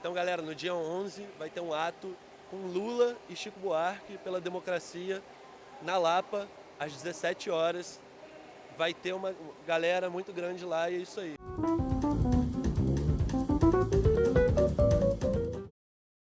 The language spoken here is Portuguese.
Então, galera, no dia 11 vai ter um ato com Lula e Chico Buarque pela democracia na Lapa, às 17 horas. Vai ter uma galera muito grande lá e é isso aí.